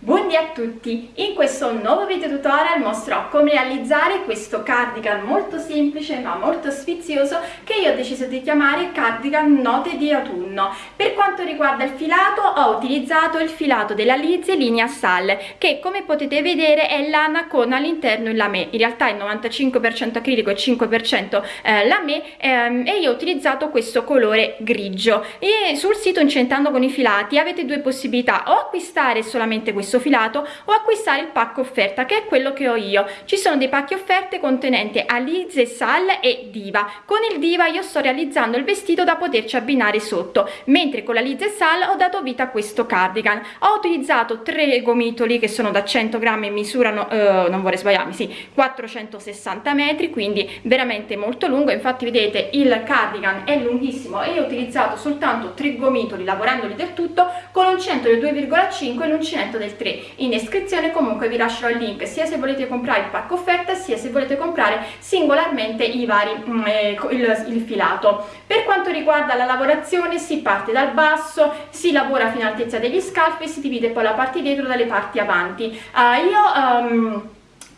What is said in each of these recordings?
Buondì a tutti! In questo nuovo video tutorial mostrerò come realizzare questo cardigan molto semplice ma molto sfizioso che io ho deciso di chiamare cardigan note di autunno. Per quanto riguarda il filato ho utilizzato il filato della Lizzie linea Sal che come potete vedere è lana con all'interno il lamé, in realtà è 95% acrilico e 5% eh, ehm, e io ho utilizzato questo colore grigio e sul sito Incentando con i filati avete due possibilità o acquistare solamente questo questo filato o acquistare il pacco offerta che è quello che ho io. Ci sono dei pacchi offerte contenenti Alize, Sal e Diva. Con il Diva io sto realizzando il vestito da poterci abbinare sotto mentre con la Liz Sal ho dato vita a questo cardigan. Ho utilizzato tre gomitoli che sono da 100 grammi e misurano eh, non vorrei sbagliarmi sì 460 metri quindi veramente molto lungo. Infatti vedete il cardigan è lunghissimo e ho utilizzato soltanto tre gomitoli lavorandoli del tutto con l'uncinetto del 2,5 e l'uncinetto del 3 in descrizione comunque vi lascerò il link sia se volete comprare il pacco offerta sia se volete comprare singolarmente i vari mm, eh, il, il filato. Per quanto riguarda la lavorazione si parte dal basso si lavora fino all'altezza degli scalfi e si divide poi la parte dietro dalle parti avanti. Uh, io um,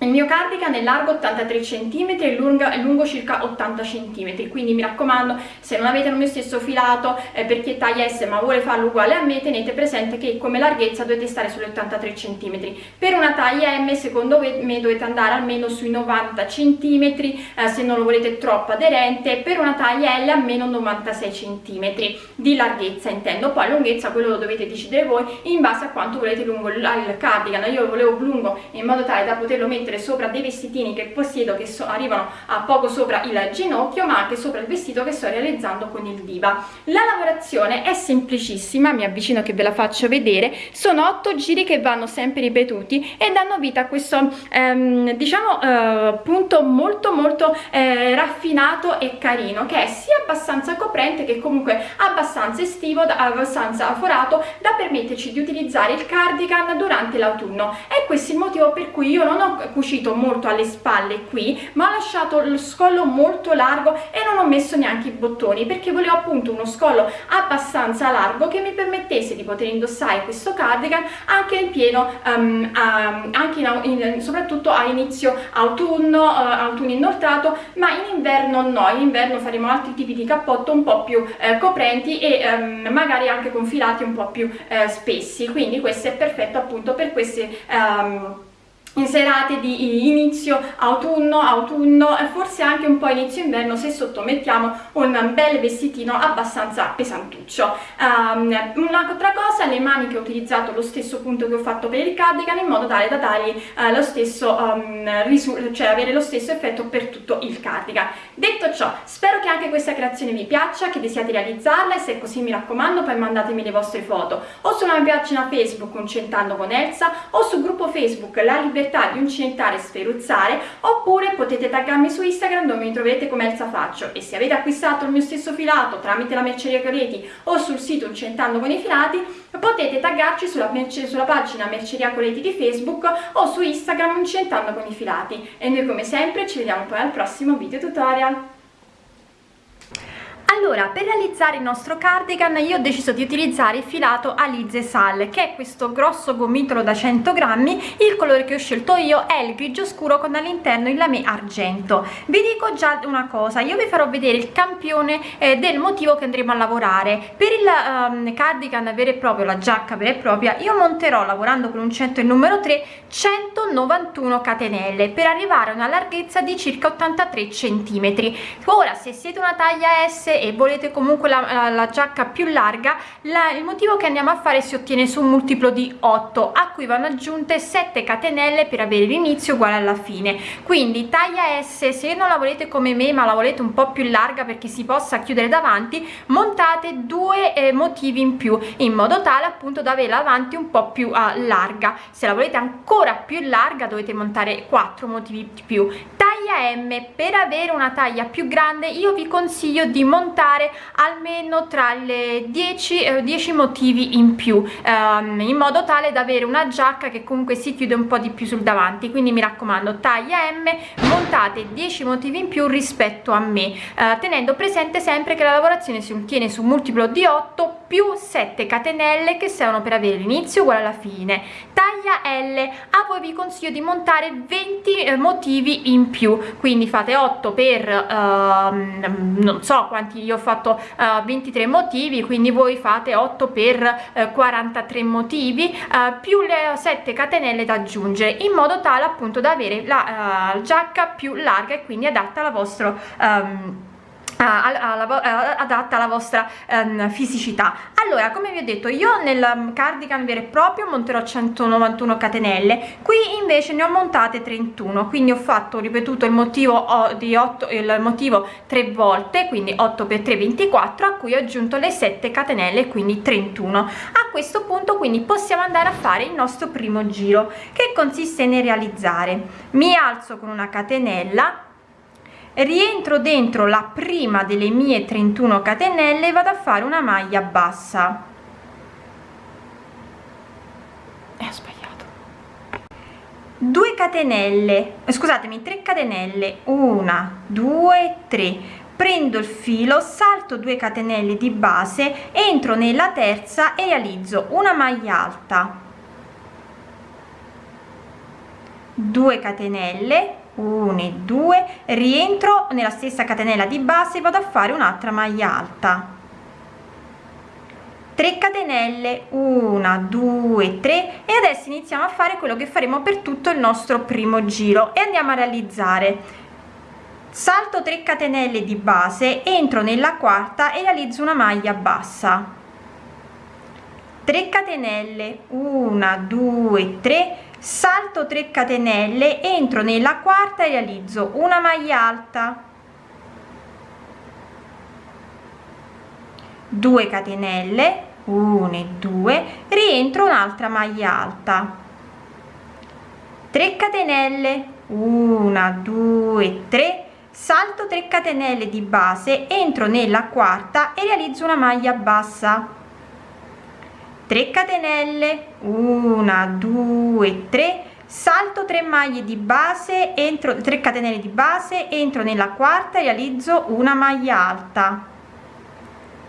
il mio cardigan è largo 83 cm e lungo, lungo circa 80 cm quindi mi raccomando se non avete il mio stesso filato eh, per chi è taglia S ma vuole farlo uguale a me tenete presente che come larghezza dovete stare sulle 83 cm per una taglia M secondo me dovete andare almeno sui 90 cm eh, se non lo volete troppo aderente. Per una taglia L almeno 96 cm di larghezza intendo. Poi lunghezza quello lo dovete decidere voi in base a quanto volete lungo il cardigan. Io lo volevo lungo in modo tale da poterlo mettere mettere sopra dei vestitini che possiedo che so, arrivano a poco sopra il ginocchio ma anche sopra il vestito che sto realizzando con il diva. La lavorazione è semplicissima mi avvicino che ve la faccio vedere. Sono otto giri che vanno sempre ripetuti e danno vita a questo ehm, diciamo eh, punto molto molto eh, raffinato e carino che è sia abbastanza coprente che comunque abbastanza estivo abbastanza forato da permetterci di utilizzare il cardigan durante l'autunno. E questo è il motivo per cui io non ho cucito molto alle spalle qui ma ho lasciato lo scollo molto largo e non ho messo neanche i bottoni perché volevo appunto uno scollo abbastanza largo che mi permettesse di poter indossare questo cardigan anche in pieno um, um, anche in, in, soprattutto a inizio autunno uh, autunno inoltrato ma in inverno no. In inverno faremo altri tipi di cappotto un po' più uh, coprenti e um, magari anche con filati un po' più uh, spessi. Quindi questo è perfetto appunto per queste um, serate di inizio autunno, autunno e forse anche un po' inizio inverno se sottomettiamo un bel vestitino abbastanza pesantuccio. Um, un'altra cosa, le maniche ho utilizzato lo stesso punto che ho fatto per il cardigan in modo tale da dargli uh, lo stesso um, cioè avere lo stesso effetto per tutto il cardigan. Detto ciò, spero che anche questa creazione vi piaccia, che desiate realizzarla e se è così mi raccomando poi mandatemi le vostre foto o sulla mia pagina Facebook Uncentando con Elsa o sul gruppo Facebook La Libertà libertà di uncinetare e sferuzzare oppure potete taggarmi su Instagram dove mi trovate come Elsa Faccio. E se avete acquistato il mio stesso filato tramite la merceria Coleti o sul sito Uncentando con i filati potete taggarci sulla, sulla pagina Merceria Coleti di Facebook o su Instagram Uncentando con i filati. E noi come sempre ci vediamo poi al prossimo video tutorial allora per realizzare il nostro cardigan io ho deciso di utilizzare il filato Alize Sal che è questo grosso gomitolo da 100 grammi il colore che ho scelto io è il grigio scuro con all'interno il lame argento. Vi dico già una cosa io vi farò vedere il campione eh, del motivo che andremo a lavorare. Per il um, cardigan vero e proprio la giacca vera e propria io monterò lavorando con un 100 il numero 3 191 catenelle per arrivare a una larghezza di circa 83 centimetri. Ora se siete una taglia S e volete comunque la, la, la giacca più larga la, il motivo che andiamo a fare si ottiene su un multiplo di 8 a cui vanno aggiunte 7 catenelle per avere l'inizio uguale alla fine. Quindi taglia S se non la volete come me ma la volete un po' più larga perché si possa chiudere davanti montate due eh, motivi in più in modo tale appunto da averla avanti un po' più uh, larga. Se la volete ancora più larga dovete montare 4 motivi in più taglia M per avere una taglia più grande io vi consiglio di montare almeno tra le 10 eh, 10 motivi in più ehm, in modo tale da avere una giacca che comunque si chiude un po di più sul davanti. Quindi mi raccomando taglia M montate 10 motivi in più rispetto a me eh, tenendo presente sempre che la lavorazione si ottiene su multiplo di 8 più 7 catenelle che servono per avere l'inizio uguale alla fine. Taglia L. A voi vi consiglio di montare 20 eh, motivi in più. Quindi fate 8 per uh, non so quanti io ho fatto uh, 23 motivi quindi voi fate 8 per uh, 43 motivi più le 7 catenelle da aggiungere in modo tale appunto da avere la giacca più larga e quindi adatta alla vostra um, adatta alla vostra um, fisicità. Allora come vi ho detto io nel um, cardigan vero e proprio monterò 191 catenelle qui invece ne ho montate 31 quindi ho fatto ripetuto il motivo di 8 il motivo tre volte quindi 8 per 3 24 a cui ho aggiunto le 7 catenelle quindi 31 a questo punto quindi possiamo andare a fare il nostro primo giro che consiste nel realizzare. Mi alzo con una catenella rientro dentro la prima delle mie 31 catenelle e vado a fare una maglia bassa. E ho sbagliato. 2 catenelle scusatemi 3 catenelle. 1 2 3 prendo il filo salto 2 catenelle di base entro nella terza e realizzo una maglia alta. 2 catenelle 1 e 2 rientro nella stessa catenella di base e vado a fare un'altra maglia alta. 3 catenelle 1 2 3 e adesso iniziamo a fare quello che faremo per tutto il nostro primo giro e andiamo a realizzare. Salto 3 catenelle di base entro nella quarta e realizzo una maglia bassa. 3 catenelle 1 2 3 salto 3 catenelle entro nella quarta e realizzo una maglia alta. 2 catenelle 1 e 2 rientro un'altra maglia alta. 3 catenelle 1 2 3 salto 3 catenelle di base entro nella quarta e realizzo una maglia bassa 3 catenelle 1 2 3 salto 3 maglie di base entro 3 catenelle di base entro nella quarta e realizzo una maglia alta.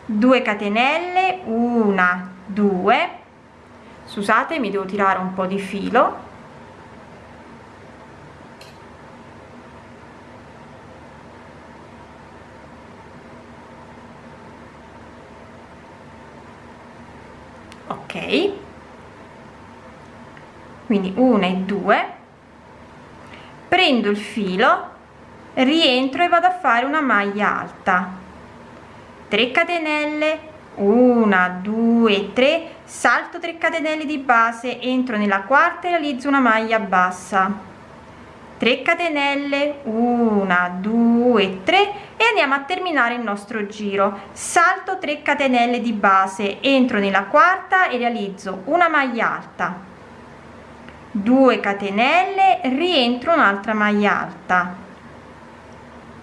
2 catenelle 1 2 scusate mi devo tirare un po di filo ok. Quindi 1 e 2 prendo il filo rientro e vado a fare una maglia alta. 3 catenelle 1 2 3 salto 3 catenelle di base entro nella quarta e realizzo una maglia bassa 3 catenelle 1 2 3 e andiamo a terminare il nostro giro. Salto 3 catenelle di base entro nella quarta e realizzo una maglia alta. 2 catenelle rientro un'altra maglia alta.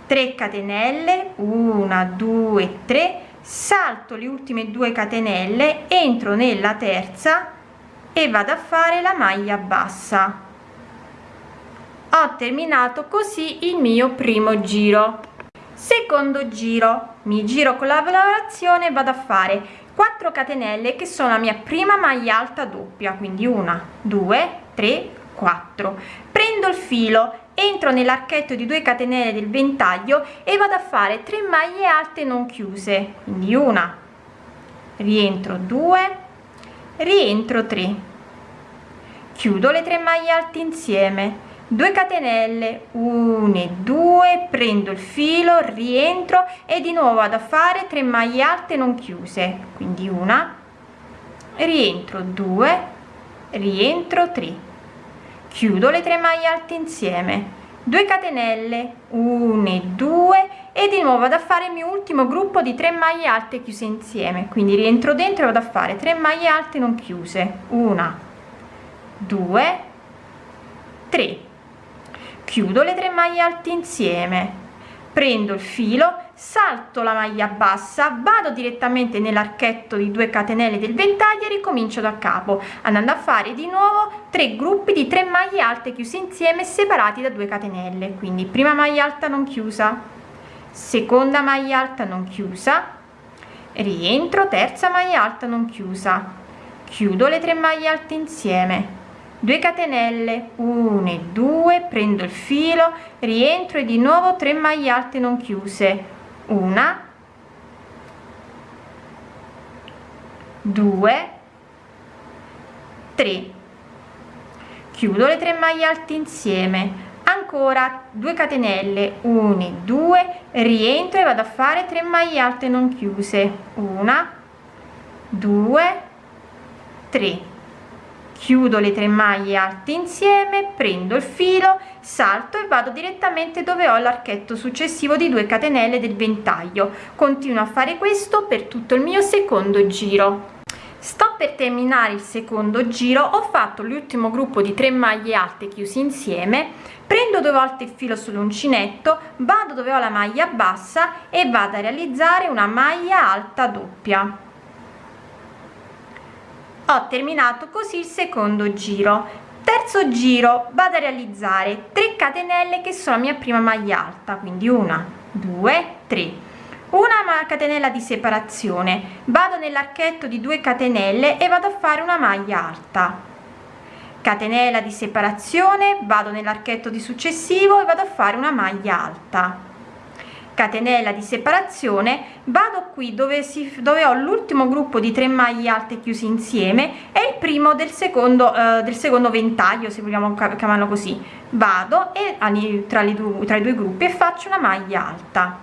3 catenelle 1 2 3 salto le ultime due catenelle entro nella terza e vado a fare la maglia bassa ho terminato così il mio primo giro. Secondo giro. Mi giro con la lavorazione vado a fare 4 catenelle che sono la mia prima maglia alta doppia quindi una due tre quattro. Prendo il filo entro nell'archetto di 2 catenelle del ventaglio e vado a fare 3 maglie alte non chiuse quindi una. Rientro 2 rientro 3 chiudo le 3 maglie alte insieme 2 catenelle 1 e 2 prendo il filo rientro e di nuovo vado a fare 3 maglie alte non chiuse quindi una rientro 2 rientro 3 chiudo le 3 maglie alte insieme. 2 catenelle 1 e 2 e di nuovo vado a fare il mio ultimo gruppo di 3 maglie alte chiuse insieme. Quindi rientro dentro e vado a fare 3 maglie alte non chiuse. Una 2 3 chiudo le tre maglie alte insieme. Prendo il filo salto la maglia bassa vado direttamente nell'archetto di 2 catenelle del ventaglio e ricomincio da capo andando a fare di nuovo tre gruppi di 3 maglie alte chiuse insieme separati da 2 catenelle. Quindi prima maglia alta non chiusa seconda maglia alta non chiusa rientro terza maglia alta non chiusa. Chiudo le tre maglie alte insieme 2 catenelle 1 e 2 prendo il filo rientro e di nuovo 3 maglie alte non chiuse. Una. 2 3 chiudo le tre maglie alte insieme. Ancora 2 catenelle 1 2 rientro e vado a fare 3 maglie alte non chiuse. Una. 2 3 chiudo le tre maglie alte insieme prendo il filo salto e vado direttamente dove ho l'archetto successivo di 2 catenelle del ventaglio. Continuo a fare questo per tutto il mio secondo giro. Sto per terminare il secondo giro ho fatto l'ultimo gruppo di 3 maglie alte chiusi insieme prendo due volte il filo sull'uncinetto vado dove ho la maglia bassa e vado a realizzare una maglia alta doppia ho terminato così il secondo giro. Terzo giro vado a realizzare 3 catenelle che sono la mia prima maglia alta quindi una due tre. Una catenella di separazione. Vado nell'archetto di 2 catenelle e vado a fare una maglia alta. Catenella di separazione vado nell'archetto di successivo e vado a fare una maglia alta catenella di separazione vado qui dove si dove ho l'ultimo gruppo di 3 maglie alte chiusi insieme e il primo del secondo eh, del secondo ventaglio se vogliamo chiamarlo così. Vado e tra, le due, tra i due gruppi e faccio una maglia alta.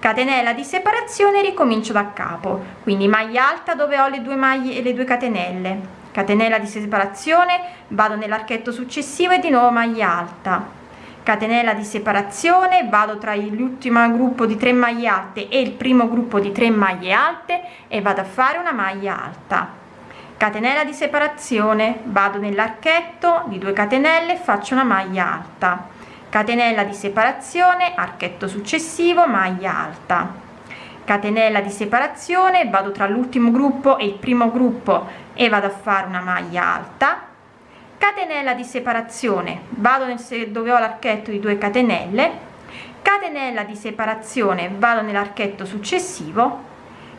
Catenella di separazione ricomincio da capo. Quindi maglia alta dove ho le due maglie e le due catenelle. Catenella di separazione vado nell'archetto successivo e di nuovo maglia alta catenella di separazione vado tra l'ultimo gruppo di 3 maglie alte e il primo gruppo di 3 maglie alte e vado a fare una maglia alta. Catenella di separazione vado nell'archetto di 2 catenelle faccio una maglia alta. Catenella di separazione archetto successivo maglia alta. Catenella di separazione vado tra l'ultimo gruppo e il primo gruppo e vado a fare una maglia alta catenella di separazione. Vado nel dove ho l'archetto di 2 catenelle. Catenella di separazione vado nell'archetto successivo.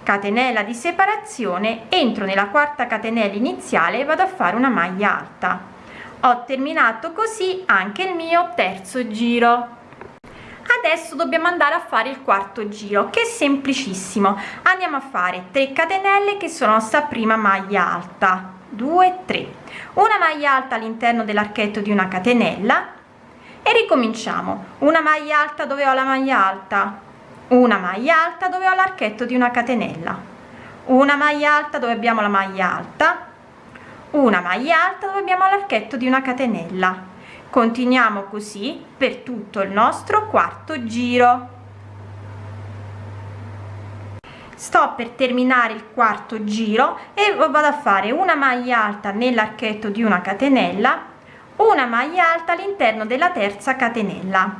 Catenella di separazione entro nella quarta catenella iniziale e vado a fare una maglia alta. Ho terminato così anche il mio terzo giro. Adesso dobbiamo andare a fare il quarto giro che è semplicissimo. Andiamo a fare 3 catenelle che sono sta prima maglia alta 2 3 una maglia alta all'interno dell'archetto di una catenella e ricominciamo. Una maglia alta dove ho la maglia alta? Una maglia alta dove ho l'archetto di una catenella. Una maglia alta dove abbiamo la maglia alta? Una maglia alta dove abbiamo l'archetto di una catenella. Continuiamo così per tutto il nostro quarto giro sto per terminare il quarto giro e vado a fare una maglia alta nell'archetto di una catenella una maglia alta all'interno della terza catenella.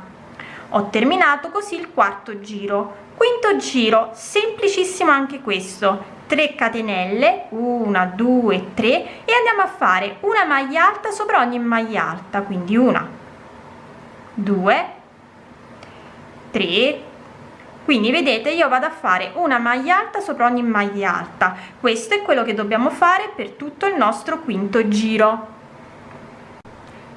Ho terminato così il quarto giro. Quinto giro semplicissimo anche questo. 3 catenelle 1 2 3 e andiamo a fare una maglia alta sopra ogni maglia alta quindi una 2 3 quindi vedete io vado a fare una maglia alta sopra ogni maglia alta. Questo è quello che dobbiamo fare per tutto il nostro quinto giro.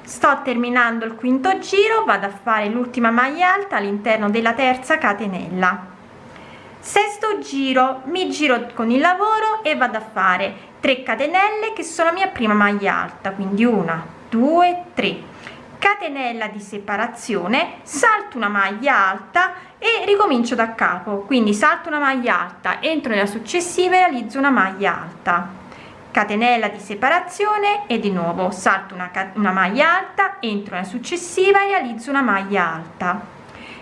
Sto terminando il quinto giro vado a fare l'ultima maglia alta all'interno della terza catenella. Sesto giro mi giro con il lavoro e vado a fare 3 catenelle che sono la mia prima maglia alta quindi una due tre. Catenella di separazione salto una maglia alta e ricomincio da capo. Quindi salto una maglia alta entro nella successiva e realizzo una maglia alta. Catenella di separazione e di nuovo. Salto una, una maglia alta entro nella successiva e realizzo una maglia alta.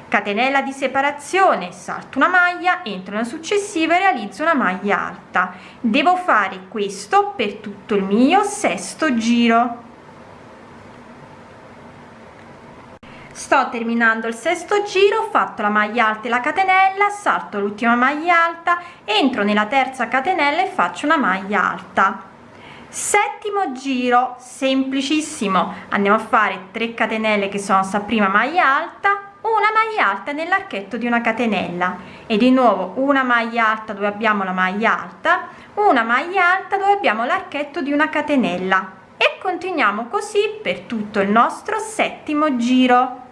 Catenella di separazione. Salto una maglia entro nella successiva e realizzo una maglia alta. Devo fare questo per tutto il mio sesto giro sto terminando il sesto giro ho fatto la maglia alta e la catenella salto l'ultima maglia alta entro nella terza catenella e faccio una maglia alta. Settimo giro semplicissimo. Andiamo a fare 3 catenelle che sono sta prima maglia alta una maglia alta nell'archetto di una catenella. E di nuovo una maglia alta dove abbiamo la maglia alta una maglia alta dove abbiamo l'archetto di una catenella. E continuiamo così per tutto il nostro settimo giro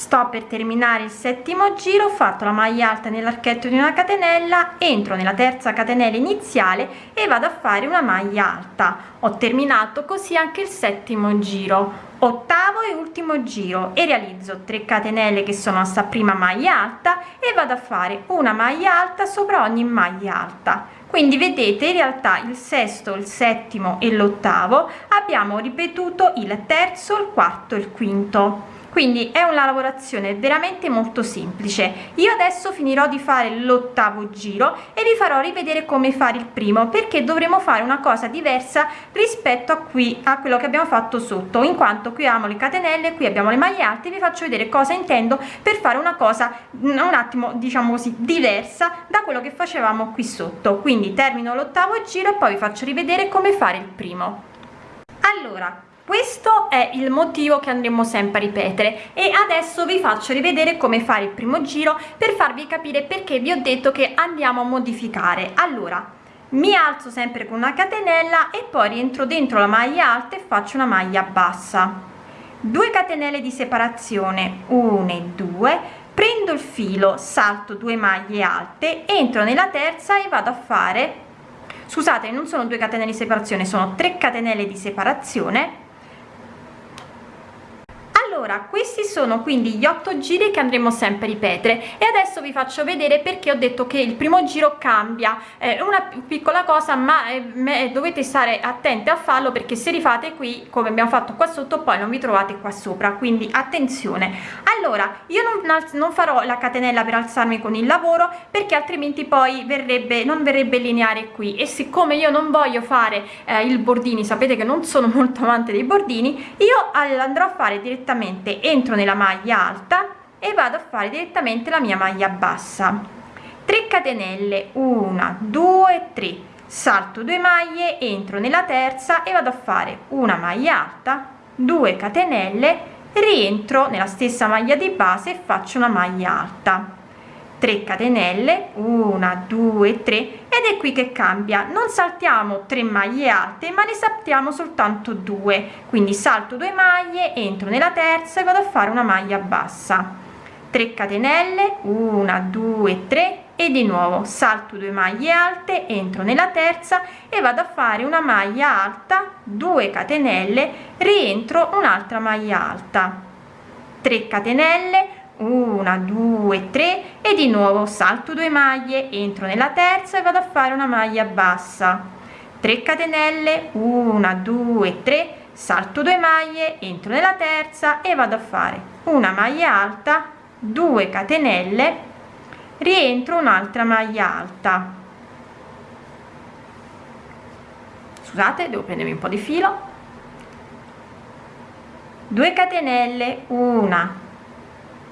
sto per terminare il settimo giro ho fatto la maglia alta nell'archetto di una catenella entro nella terza catenella iniziale e vado a fare una maglia alta. Ho terminato così anche il settimo giro. Ottavo e ultimo giro e realizzo 3 catenelle che sono sta prima maglia alta e vado a fare una maglia alta sopra ogni maglia alta. Quindi vedete in realtà il sesto il settimo e l'ottavo abbiamo ripetuto il terzo il quarto e il quinto quindi è una lavorazione veramente molto semplice. Io adesso finirò di fare l'ottavo giro e vi farò rivedere come fare il primo perché dovremo fare una cosa diversa rispetto a qui a quello che abbiamo fatto sotto. In quanto qui abbiamo le catenelle qui abbiamo le maglie alte vi faccio vedere cosa intendo per fare una cosa un attimo diciamo così diversa da quello che facevamo qui sotto. Quindi termino l'ottavo giro e poi vi faccio rivedere come fare il primo. Allora questo è il motivo che andremo sempre a ripetere e adesso vi faccio rivedere come fare il primo giro per farvi capire perché vi ho detto che andiamo a modificare. Allora mi alzo sempre con una catenella e poi rientro dentro la maglia alta e faccio una maglia bassa. 2 catenelle di separazione 1 e 2 prendo il filo salto 2 maglie alte entro nella terza e vado a fare scusate non sono 2 catenelle di separazione sono 3 catenelle di separazione allora questi sono quindi gli otto giri che andremo sempre a ripetere e adesso vi faccio vedere perché ho detto che il primo giro cambia. Eh, una piccola cosa ma eh, dovete stare attenti a farlo perché se rifate qui come abbiamo fatto qua sotto poi non vi trovate qua sopra quindi attenzione. Allora io non, non farò la catenella per alzarmi con il lavoro perché altrimenti poi verrebbe non verrebbe lineare qui e siccome io non voglio fare eh, il bordini sapete che non sono molto amante dei bordini io andrò a fare direttamente direttamente entro nella maglia alta e vado a fare direttamente la mia maglia bassa. 3 catenelle 1 2 3 salto 2 maglie entro nella terza e vado a fare una maglia alta 2 catenelle rientro nella stessa maglia di base e faccio una maglia alta 3 catenelle 1 2 3 ed è qui che cambia. Non saltiamo 3 maglie alte ma ne saltiamo soltanto due. Quindi salto 2 maglie entro nella terza e vado a fare una maglia bassa. 3 catenelle 1 2 3 e di nuovo salto 2 maglie alte entro nella terza e vado a fare una maglia alta 2 catenelle rientro un'altra maglia alta. 3 catenelle una due tre e di nuovo salto 2 maglie entro nella terza e vado a fare una maglia bassa. 3 catenelle 1 2 3 salto 2 maglie entro nella terza e vado a fare una maglia alta 2 catenelle rientro un'altra maglia alta. Scusate devo prendermi un po di filo. 2 catenelle 1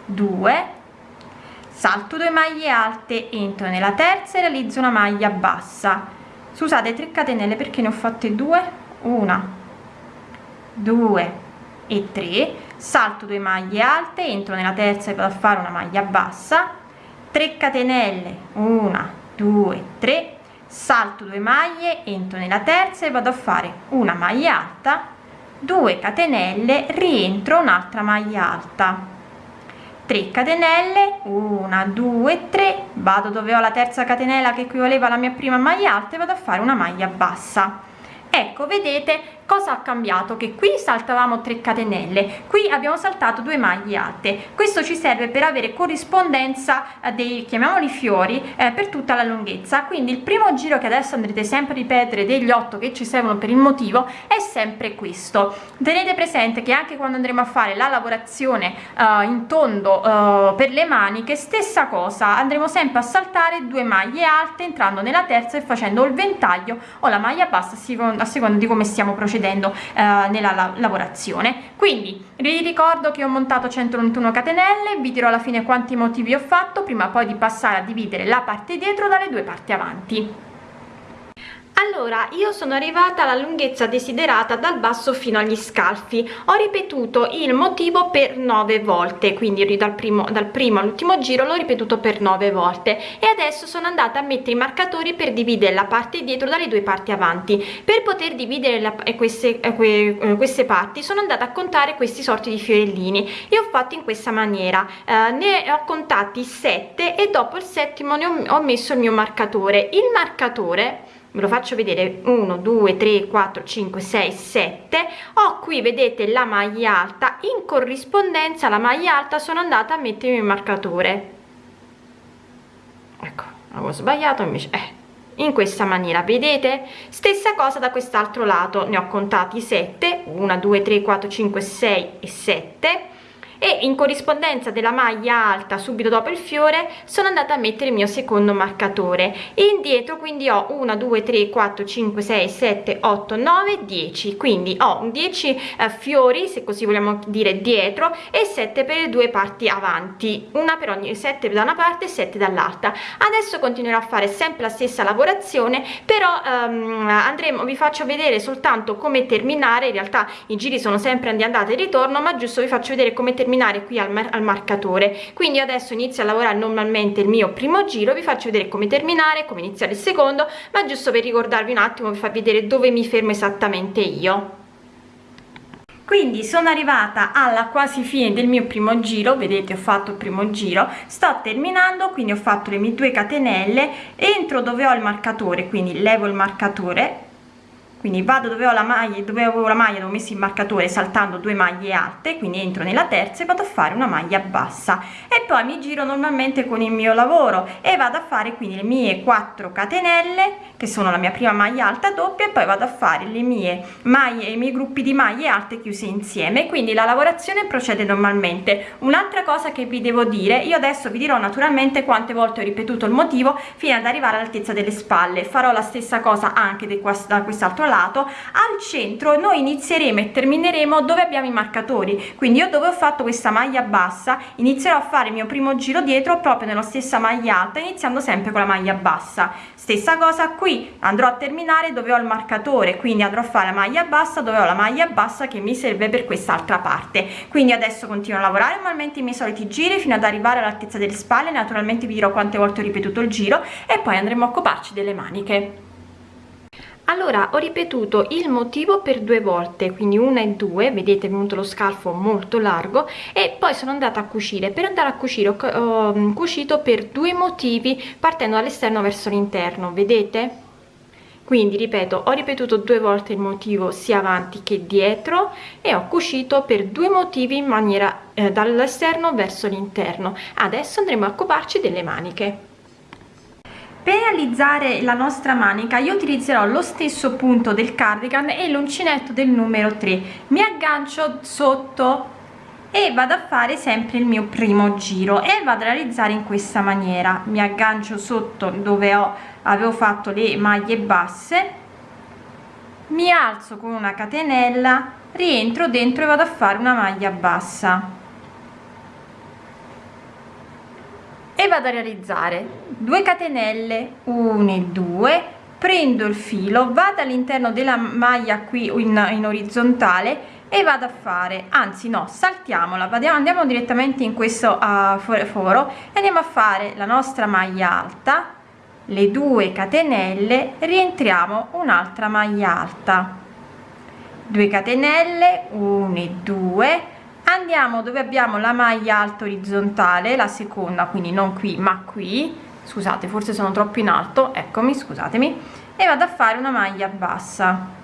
2 salto 2 maglie alte entro nella terza e realizzo una maglia bassa. Scusate 3 catenelle perché ne ho fatte 2 1 2 e 3 salto 2 maglie alte entro nella terza e vado a fare una maglia bassa. 3 catenelle 1 2 3 salto 2 maglie entro nella terza e vado a fare una maglia alta. 2 catenelle rientro un'altra maglia alta 3 catenelle 1 2 3 vado dove ho la terza catenella che equivaleva alla mia prima maglia alta e vado a fare una maglia bassa. Ecco vedete cosa ha cambiato? Che qui saltavamo 3 catenelle qui abbiamo saltato due maglie alte. Questo ci serve per avere corrispondenza eh, dei chiamiamoli fiori eh, per tutta la lunghezza. Quindi il primo giro che adesso andrete sempre a ripetere degli 8 che ci servono per il motivo è sempre questo. Tenete presente che anche quando andremo a fare la lavorazione eh, in tondo eh, per le maniche stessa cosa. Andremo sempre a saltare due maglie alte entrando nella terza e facendo il ventaglio o la maglia bassa a seconda di come stiamo procedendo procedendo eh, nella la lavorazione. Quindi vi ricordo che ho montato 191 catenelle vi dirò alla fine quanti motivi ho fatto prima poi di passare a dividere la parte dietro dalle due parti avanti allora io sono arrivata alla lunghezza desiderata dal basso fino agli scalfi. Ho ripetuto il motivo per nove volte quindi dal primo dal primo all'ultimo giro l'ho ripetuto per nove volte. E adesso sono andata a mettere i marcatori per dividere la parte dietro dalle due parti avanti. Per poter dividere la, eh, queste, eh, que, eh, queste parti sono andata a contare questi sorti di fiorellini. E ho fatto in questa maniera. Eh, ne ho contati 7 e dopo il settimo ne ho, ho messo il mio marcatore. Il marcatore ve lo faccio vedere. 1 2 3 4 5 6 7 ho qui vedete la maglia alta. In corrispondenza alla maglia alta sono andata a mettere il marcatore. Ecco avevo sbagliato invece eh, in questa maniera vedete? Stessa cosa da quest'altro lato. Ne ho contati 7 1 2 3 4 5 6 e 7 e in corrispondenza della maglia alta subito dopo il fiore sono andata a mettere il mio secondo marcatore. Indietro quindi ho 1 2 3 4 5 6 7 8 9 10 quindi ho 10 eh, fiori se così vogliamo dire dietro e 7 per le due parti avanti. Una per ogni 7 da una parte e 7 dall'altra. Adesso continuerò a fare sempre la stessa lavorazione però ehm, andremo vi faccio vedere soltanto come terminare. In realtà i giri sono sempre di andata e ritorno ma giusto vi faccio vedere come terminare terminare qui al, mar al marcatore. Quindi adesso inizio a lavorare normalmente il mio primo giro vi faccio vedere come terminare come iniziare il secondo ma giusto per ricordarvi un attimo vi far vedere dove mi fermo esattamente io. Quindi sono arrivata alla quasi fine del mio primo giro vedete ho fatto il primo giro sto terminando quindi ho fatto le mie due catenelle entro dove ho il marcatore quindi levo il marcatore quindi vado dove ho la maglia dove avevo la maglia dove ho messo il marcatore saltando due maglie alte quindi entro nella terza e vado a fare una maglia bassa. E poi mi giro normalmente con il mio lavoro e vado a fare quindi le mie 4 catenelle che sono la mia prima maglia alta doppia e poi vado a fare le mie maglie i miei gruppi di maglie alte chiuse insieme. Quindi la lavorazione procede normalmente. Un'altra cosa che vi devo dire io adesso vi dirò naturalmente quante volte ho ripetuto il motivo fino ad arrivare all'altezza delle spalle. Farò la stessa cosa anche da quest'altro lato al centro noi inizieremo e termineremo dove abbiamo i marcatori. Quindi io dove ho fatto questa maglia bassa inizierò a fare il mio primo giro dietro proprio nella stessa maglia alta iniziando sempre con la maglia bassa. Stessa cosa qui andrò a terminare dove ho il marcatore quindi andrò a fare la maglia bassa dove ho la maglia bassa che mi serve per quest'altra parte. Quindi adesso continuo a lavorare normalmente i miei soliti giri fino ad arrivare all'altezza delle spalle. Naturalmente vi dirò quante volte ho ripetuto il giro e poi andremo a occuparci delle maniche allora ho ripetuto il motivo per due volte quindi una e due vedete è venuto lo scalfo molto largo e poi sono andata a cucire. Per andare a cucire ho, mm, cucito per due motivi partendo dall'esterno verso l'interno vedete? Quindi ripeto ho ripetuto due volte il motivo sia avanti che dietro e ho cucito per due motivi in maniera eh, dall'esterno verso l'interno. Adesso andremo a occuparci delle maniche per realizzare la nostra manica io utilizzerò lo stesso punto del cardigan e l'uncinetto del numero 3 mi aggancio sotto e vado a fare sempre il mio primo giro e vado a realizzare in questa maniera. Mi aggancio sotto dove ho avevo fatto le maglie basse mi alzo con una catenella rientro dentro e vado a fare una maglia bassa e vado a realizzare. 2 catenelle 1 e 2 prendo il filo vado all'interno della maglia qui in, in orizzontale e vado a fare. Anzi no saltiamola vadiamo andiamo direttamente in questo uh, foro e andiamo a fare la nostra maglia alta le 2 catenelle rientriamo un'altra maglia alta. 2 catenelle 1 e 2 andiamo dove abbiamo la maglia alta orizzontale la seconda quindi non qui ma qui. Scusate forse sono troppo in alto eccomi scusatemi. E vado a fare una maglia bassa.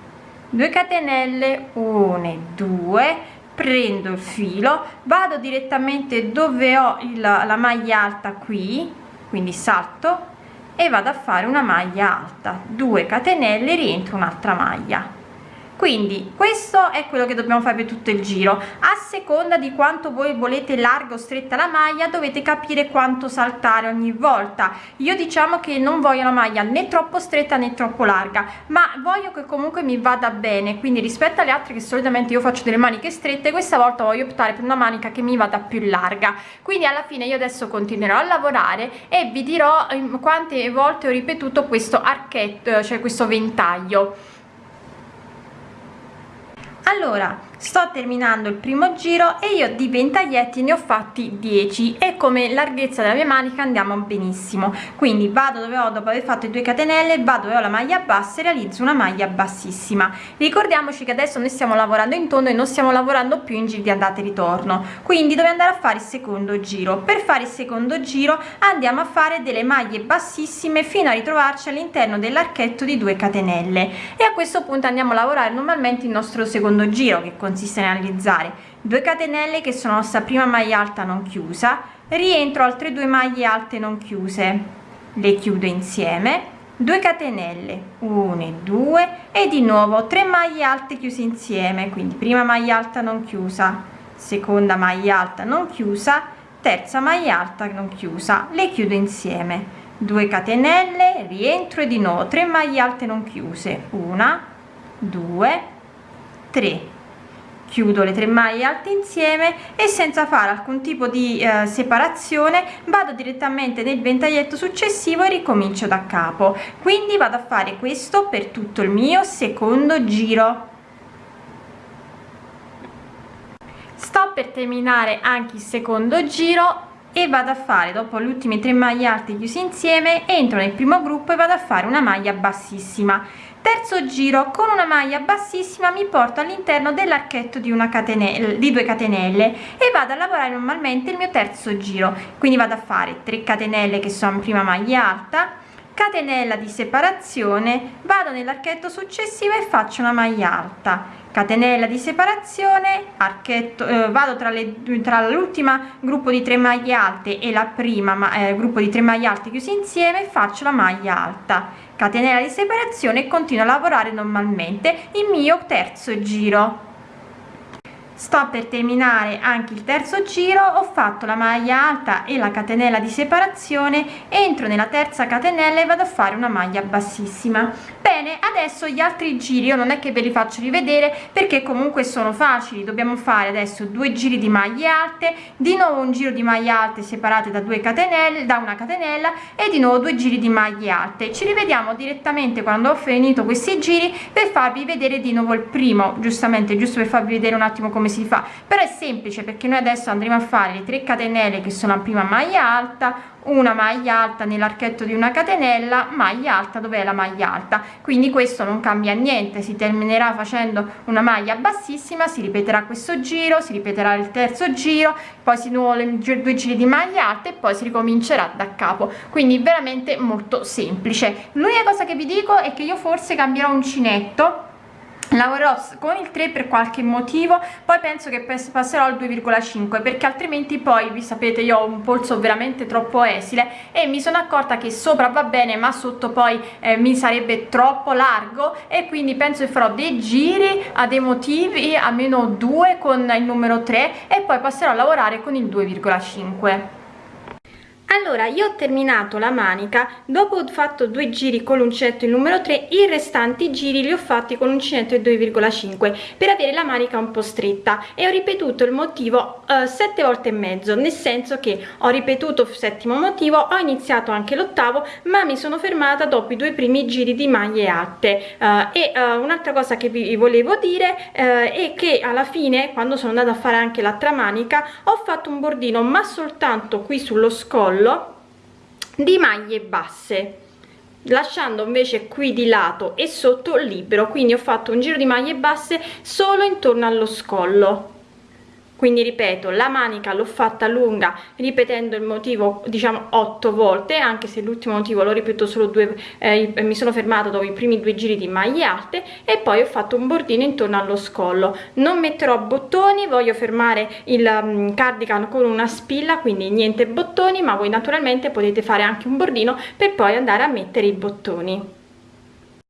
2 catenelle 1 e 2 prendo il filo vado direttamente dove ho il, la maglia alta qui quindi salto e vado a fare una maglia alta. 2 catenelle rientro un'altra maglia quindi questo è quello che dobbiamo fare per tutto il giro. A seconda di quanto voi volete larga o stretta la maglia dovete capire quanto saltare ogni volta. Io diciamo che non voglio la maglia né troppo stretta né troppo larga ma voglio che comunque mi vada bene. Quindi rispetto alle altre che solitamente io faccio delle maniche strette questa volta voglio optare per una manica che mi vada più larga. Quindi alla fine io adesso continuerò a lavorare e vi dirò quante volte ho ripetuto questo archetto cioè questo ventaglio allora sto terminando il primo giro e io di ventaglietti ne ho fatti 10 e come larghezza della mia manica andiamo benissimo. Quindi vado dove ho dopo aver fatto i due catenelle vado dove ho la maglia bassa e realizzo una maglia bassissima. Ricordiamoci che adesso noi stiamo lavorando in tondo e non stiamo lavorando più in giri di andata e ritorno. Quindi dove andare a fare il secondo giro? Per fare il secondo giro andiamo a fare delle maglie bassissime fino a ritrovarci all'interno dell'archetto di 2 catenelle. E a questo punto andiamo a lavorare normalmente il nostro secondo giro che consiste consiste nel realizzare 2 catenelle che sono la prima maglia alta non chiusa rientro altre due maglie alte non chiuse le chiudo insieme. 2 catenelle 1 e 2 e di nuovo 3 maglie alte chiuse insieme quindi prima maglia alta non chiusa seconda maglia alta non chiusa terza maglia alta non chiusa le chiudo insieme. 2 catenelle rientro e di nuovo 3 maglie alte non chiuse 1 2 3 chiudo le tre maglie alte insieme e senza fare alcun tipo di eh, separazione vado direttamente nel ventaglietto successivo e ricomincio da capo. Quindi vado a fare questo per tutto il mio secondo giro. Sto per terminare anche il secondo giro e vado a fare dopo le ultime tre maglie alte chiuse insieme entro nel primo gruppo e vado a fare una maglia bassissima terzo giro con una maglia bassissima mi porto all'interno dell'archetto di una catenella di due catenelle e vado a lavorare normalmente il mio terzo giro. Quindi vado a fare 3 catenelle che sono prima maglia alta catenella di separazione vado nell'archetto successivo e faccio una maglia alta. Catenella di separazione archetto eh, vado tra le tra l'ultima gruppo di 3 maglie alte e la prima eh, gruppo di 3 maglie alte chiusi insieme faccio la maglia alta catenella di separazione e continuo a lavorare normalmente il mio terzo giro sto per terminare anche il terzo giro ho fatto la maglia alta e la catenella di separazione entro nella terza catenella e vado a fare una maglia bassissima. Bene adesso gli altri giri io non è che ve li faccio rivedere perché comunque sono facili dobbiamo fare adesso due giri di maglie alte di nuovo un giro di maglie alte separate da due catenelle da una catenella e di nuovo due giri di maglie alte. Ci rivediamo direttamente quando ho finito questi giri per farvi vedere di nuovo il primo giustamente giusto per farvi vedere un attimo come si fa. Però è semplice perché noi adesso andremo a fare le 3 catenelle che sono la prima maglia alta una maglia alta nell'archetto di una catenella maglia alta dove la maglia alta. Quindi questo non cambia niente si terminerà facendo una maglia bassissima si ripeterà questo giro si ripeterà il terzo giro poi si nuovo due giri di maglia alta e poi si ricomincerà da capo. Quindi veramente molto semplice. L'unica cosa che vi dico è che io forse cambierò uncinetto lavorerò con il 3 per qualche motivo poi penso che passerò al 2,5 perché altrimenti poi vi sapete io ho un polso veramente troppo esile e mi sono accorta che sopra va bene ma sotto poi eh, mi sarebbe troppo largo e quindi penso che farò dei giri a dei motivi almeno due con il numero 3 e poi passerò a lavorare con il 2,5 allora io ho terminato la manica dopo ho fatto due giri con l'uncinetto il numero 3 i restanti giri li ho fatti con l'uncinetto il 2,5 per avere la manica un po' stretta. E ho ripetuto il motivo uh, sette volte e mezzo nel senso che ho ripetuto il settimo motivo ho iniziato anche l'ottavo ma mi sono fermata dopo i due primi giri di maglie alte. Uh, e uh, un'altra cosa che vi volevo dire è che alla fine quando sono andata a fare anche l'altra manica ho fatto un bordino ma soltanto qui sullo scollo collo di maglie basse lasciando invece qui di lato e sotto libero quindi ho fatto un giro di maglie basse solo intorno allo scollo quindi ripeto la manica l'ho fatta lunga ripetendo il motivo diciamo otto volte anche se l'ultimo motivo l'ho ripetuto solo due eh, mi sono fermata dopo i primi due giri di maglie alte e poi ho fatto un bordino intorno allo scollo. Non metterò bottoni voglio fermare il um, cardigan con una spilla quindi niente bottoni ma voi naturalmente potete fare anche un bordino per poi andare a mettere i bottoni